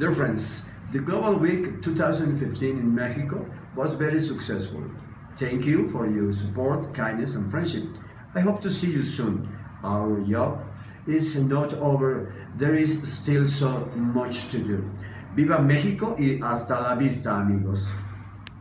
Dear friends, the Global Week 2015 in Mexico was very successful. Thank you for your support, kindness and friendship. I hope to see you soon. Our job is not over. There is still so much to do. Viva México y hasta la vista, amigos.